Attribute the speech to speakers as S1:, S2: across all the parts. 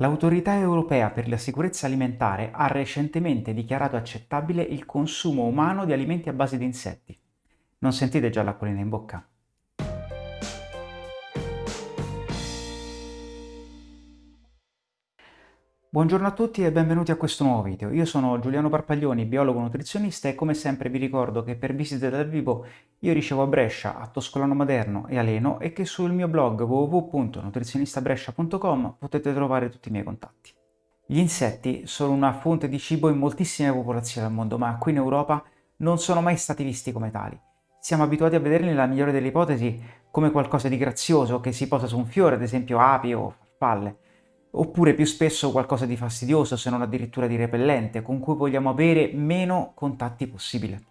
S1: L'Autorità europea per la sicurezza alimentare ha recentemente dichiarato accettabile il consumo umano di alimenti a base di insetti. Non sentite già l'acquolina in bocca? Buongiorno a tutti e benvenuti a questo nuovo video. Io sono Giuliano Parpaglioni, biologo nutrizionista e come sempre vi ricordo che per visite dal vivo io ricevo a Brescia, a Toscolano Maderno e a Leno e che sul mio blog www.nutrizionistabrescia.com potete trovare tutti i miei contatti. Gli insetti sono una fonte di cibo in moltissime popolazioni al mondo, ma qui in Europa non sono mai stati visti come tali. Siamo abituati a vederli nella migliore delle ipotesi come qualcosa di grazioso che si posa su un fiore, ad esempio api o farfalle oppure più spesso qualcosa di fastidioso, se non addirittura di repellente, con cui vogliamo avere meno contatti possibile.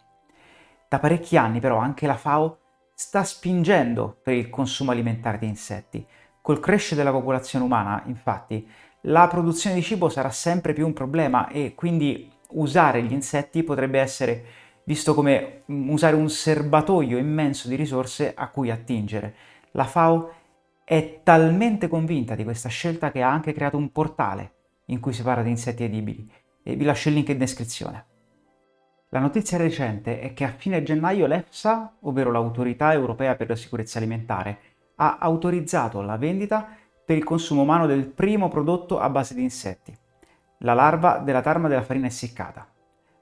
S1: Da parecchi anni però anche la FAO sta spingendo per il consumo alimentare di insetti. Col crescere della popolazione umana, infatti, la produzione di cibo sarà sempre più un problema e quindi usare gli insetti potrebbe essere visto come mm, usare un serbatoio immenso di risorse a cui attingere. La FAO è talmente convinta di questa scelta che ha anche creato un portale in cui si parla di insetti edibili e vi lascio il link in descrizione. La notizia recente è che a fine gennaio l'EFSA, ovvero l'Autorità Europea per la Sicurezza Alimentare, ha autorizzato la vendita per il consumo umano del primo prodotto a base di insetti, la larva della tarma della farina essiccata.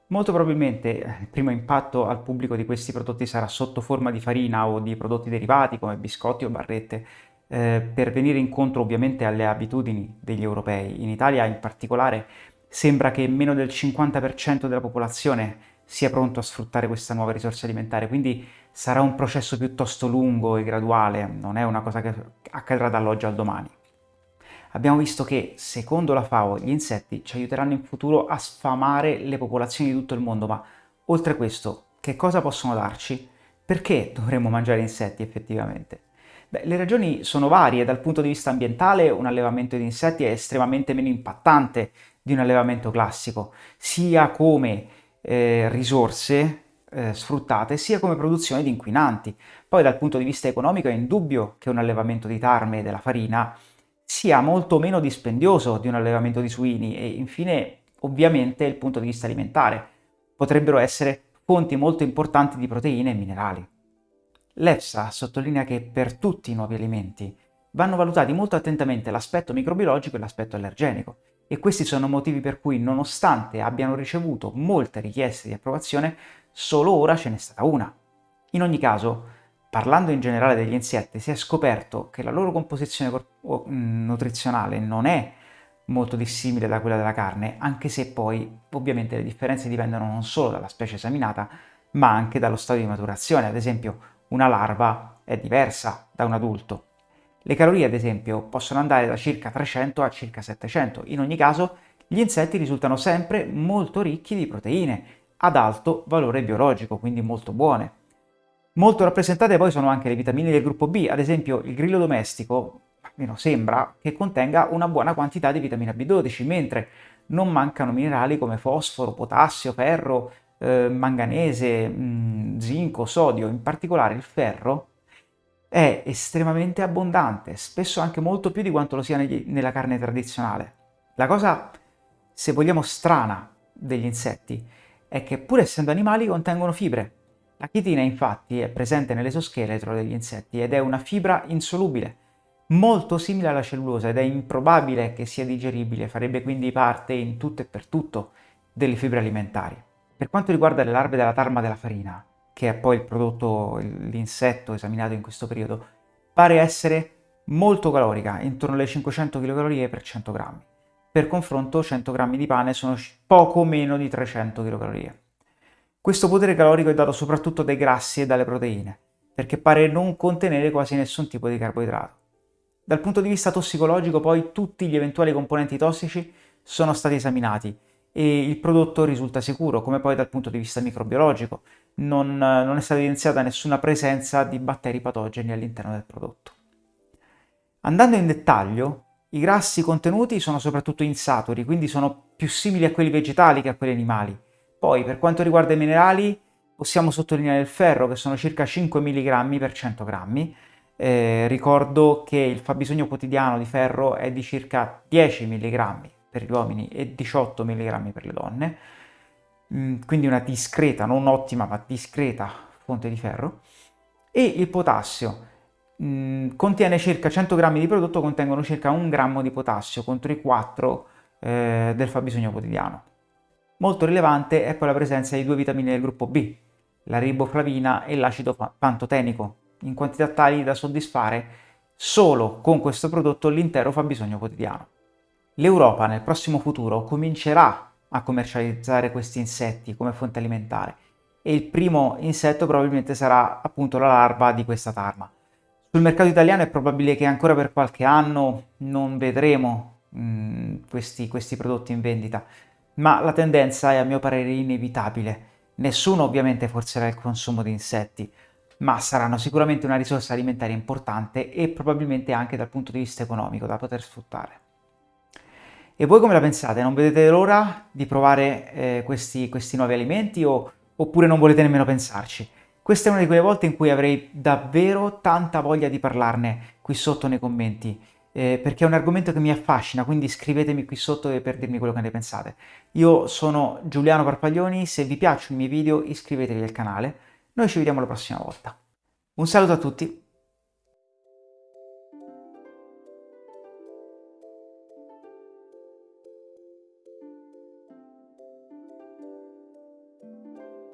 S1: Molto probabilmente eh, il primo impatto al pubblico di questi prodotti sarà sotto forma di farina o di prodotti derivati come biscotti o barrette, eh, per venire incontro ovviamente alle abitudini degli europei. In Italia in particolare sembra che meno del 50% della popolazione sia pronto a sfruttare questa nuova risorsa alimentare, quindi sarà un processo piuttosto lungo e graduale, non è una cosa che accadrà dall'oggi al domani. Abbiamo visto che, secondo la FAO, gli insetti ci aiuteranno in futuro a sfamare le popolazioni di tutto il mondo, ma oltre questo, che cosa possono darci? Perché dovremmo mangiare insetti effettivamente? Beh, le ragioni sono varie, dal punto di vista ambientale un allevamento di insetti è estremamente meno impattante di un allevamento classico, sia come eh, risorse eh, sfruttate, sia come produzione di inquinanti. Poi dal punto di vista economico è indubbio che un allevamento di tarme e della farina sia molto meno dispendioso di un allevamento di suini e infine ovviamente il punto di vista alimentare. Potrebbero essere fonti molto importanti di proteine e minerali. L'EFSA sottolinea che per tutti i nuovi alimenti vanno valutati molto attentamente l'aspetto microbiologico e l'aspetto allergenico e questi sono motivi per cui nonostante abbiano ricevuto molte richieste di approvazione, solo ora ce n'è stata una. In ogni caso, parlando in generale degli insetti, si è scoperto che la loro composizione nutrizionale non è molto dissimile da quella della carne, anche se poi ovviamente le differenze dipendono non solo dalla specie esaminata, ma anche dallo stadio di maturazione. Ad esempio, una larva è diversa da un adulto. Le calorie, ad esempio, possono andare da circa 300 a circa 700. In ogni caso, gli insetti risultano sempre molto ricchi di proteine, ad alto valore biologico, quindi molto buone. Molto rappresentate poi sono anche le vitamine del gruppo B, ad esempio il grillo domestico, almeno sembra, che contenga una buona quantità di vitamina B12, mentre non mancano minerali come fosforo, potassio, ferro, eh, manganese, mh, mm, zinco, sodio, in particolare il ferro, è estremamente abbondante, spesso anche molto più di quanto lo sia negli, nella carne tradizionale. La cosa, se vogliamo, strana degli insetti è che pur essendo animali contengono fibre. La chitina infatti è presente nell'esoscheletro degli insetti ed è una fibra insolubile, molto simile alla cellulosa ed è improbabile che sia digeribile, farebbe quindi parte in tutto e per tutto delle fibre alimentari. Per quanto riguarda le larve della tarma della farina, che è poi il prodotto, l'insetto esaminato in questo periodo, pare essere molto calorica, intorno alle 500 kcal per 100 grammi. Per confronto 100 grammi di pane sono poco meno di 300 kcal. Questo potere calorico è dato soprattutto dai grassi e dalle proteine, perché pare non contenere quasi nessun tipo di carboidrato. Dal punto di vista tossicologico poi tutti gli eventuali componenti tossici sono stati esaminati e il prodotto risulta sicuro, come poi dal punto di vista microbiologico. Non, non è stata evidenziata nessuna presenza di batteri patogeni all'interno del prodotto. Andando in dettaglio, i grassi contenuti sono soprattutto insaturi, quindi sono più simili a quelli vegetali che a quelli animali. Poi, per quanto riguarda i minerali, possiamo sottolineare il ferro, che sono circa 5 mg per 100 g, Eh, ricordo che il fabbisogno quotidiano di ferro è di circa 10 mg per gli uomini e 18 mg per le donne, mm, quindi una discreta, non ottima, ma discreta fonte di ferro. E il potassio mm, contiene circa 100 grammi di prodotto, contengono circa 1 grammo di potassio contro i 4 eh, del fabbisogno quotidiano. Molto rilevante è poi la presenza di due vitamine del gruppo B, la riboflavina e l'acido pantotenico, in quantità tali da soddisfare solo con questo prodotto l'intero fabbisogno quotidiano. L'Europa nel prossimo futuro comincerà a commercializzare questi insetti come fonte alimentare e il primo insetto probabilmente sarà appunto la larva di questa tarma. Sul mercato italiano è probabile che ancora per qualche anno non vedremo mh, mm, questi, questi prodotti in vendita, ma la tendenza è a mio parere inevitabile. Nessuno ovviamente forzerà il consumo di insetti, ma saranno sicuramente una risorsa alimentare importante e probabilmente anche dal punto di vista economico da poter sfruttare. E voi come la pensate? Non vedete l'ora di provare eh, questi, questi, nuovi alimenti o, oppure non volete nemmeno pensarci? Questa è una di quelle volte in cui avrei davvero tanta voglia di parlarne qui sotto nei commenti, eh, perché è un argomento che mi affascina, quindi scrivetemi qui sotto per dirmi quello che ne pensate. Io sono Giuliano Parpaglioni, se vi piacciono i miei video iscrivetevi al canale, noi ci vediamo la prossima volta. Un saluto a tutti!